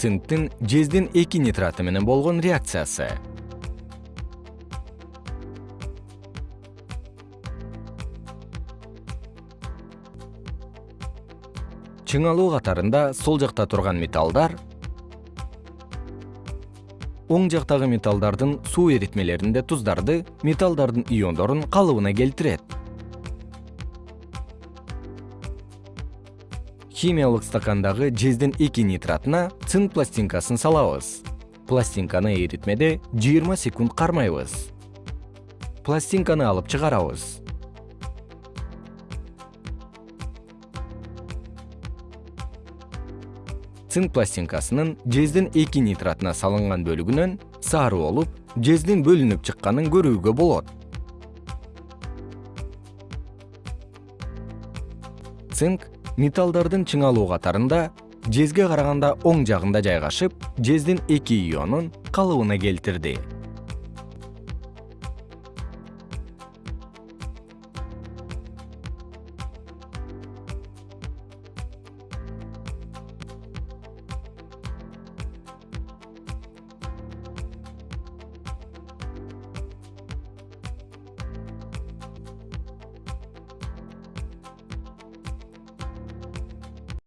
цинктин жездин эки нитраты менен болгон реакциясы. Чыңалуу катарында сол жакта турган металлдар оң жактагы металлдардын суу эритмелеринде туздарды металлдардын иондорун калыбына келтирет химиялык стакандагы жездин эки нитратына цинк пластинкасын салабыз. Пластинканы эритмеде жыйырма секунд кармайбыз. Пластинканы алып чыгарабыз. Цинк пластинкасынын жездин эки нитратына салынган бөлүгүнөн сары болуп жездин бөлүнүп чыкканын көрүүгө болот. Цинк металлдардын чыңалуу катарында жезге караганда оң жагында жайгашып жездин эки ионун калыбына келтирди